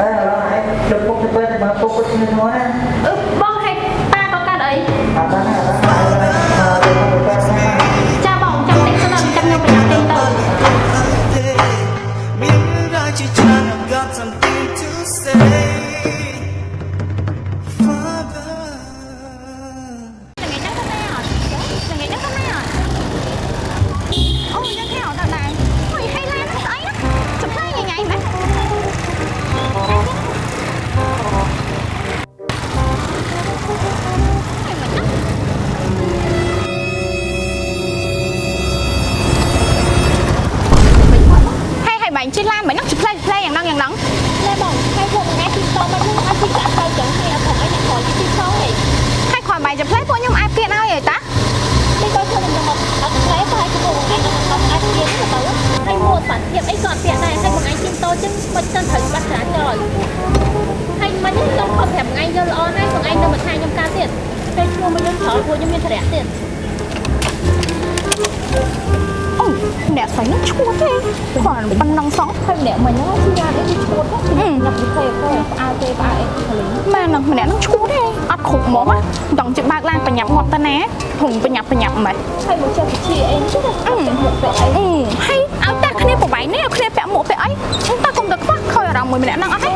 អើឡោះឯងទៅពុកទៅពេលមកពុកទៅនឹងហ្នឹងណាអឺបងហែកប៉ាក៏កាត់អីអត់បានអត់បានចាបងចាំតិចទៅចាំខ្ញុំប្រញាប់ទិញទៅមានរឿងរ៉ាវជាច្រើន I've got something to say បាញ់ជិះឡានមិនហ្នឹងចំផ្លែផ្លែយ៉ាងហ្នឹងយ៉ាងហ្នឹងណែបងហើយពួកអ្នកទីតមកនឹងអត់ទីចាក់ទៅចឹងហើយអត់ផងអីអ្នកខលទីផងហីហើយគ្រាន់បែរចំផ្លែពួកខ្ញុំអាចពៀនឲ្យហីតានេះក៏ខ្ញុំនឹងមកអត់ខ្លែហើយពួកឯងនឹងមកអាចទៀតទៅហើយមួតបាត់ទៀតអីក៏អត់ពាក់ដែរហើយបងឯងទីតចឹងមិនទៅត្រូវបាត់ច្រើនចោលហើយមិនខ្ញុំខំប្រាប់ថ្ងៃយកល្អណាស់បងឯងនៅមកថាខ្ញុំកើតទៀតពេលឈ្មោះមកយើងច្រើនពួកខ្ញុំមានធរៈទៀតអូ អ្នកស្រីហ្នឹងឈួតទេគ្រាន់ប៉ុណ្ណឹងសោះហើយម្នាក់មិញហ្នឹងជាយ៉ាងអីឈួតទៅខ្ញុំញ៉ាំពីផ្សេងផ្សេងផ្អើគេផ្អើអីកលីម៉ែនឹងម្នាក់ហ្នឹងឈួតទេអត់គ្រប់ហ្មងណាចង់ជិះបើកឡានបញ្ញាប់ងាប់ទៅណាហុំបញ្ញាប់បញ្ញាប់ម៉េចហើយមកចេះវិជាអីទៅអត់មុខទៅអីអឺហើយឲ្យតែគ្នាប្របែកនេះឲ្យគ្នាពាក់មួកពាក់អីតើកុំទៅខ្វះខ້ອຍអារម្មណ៍មួយម្នាក់ហ្នឹងអត់ទេ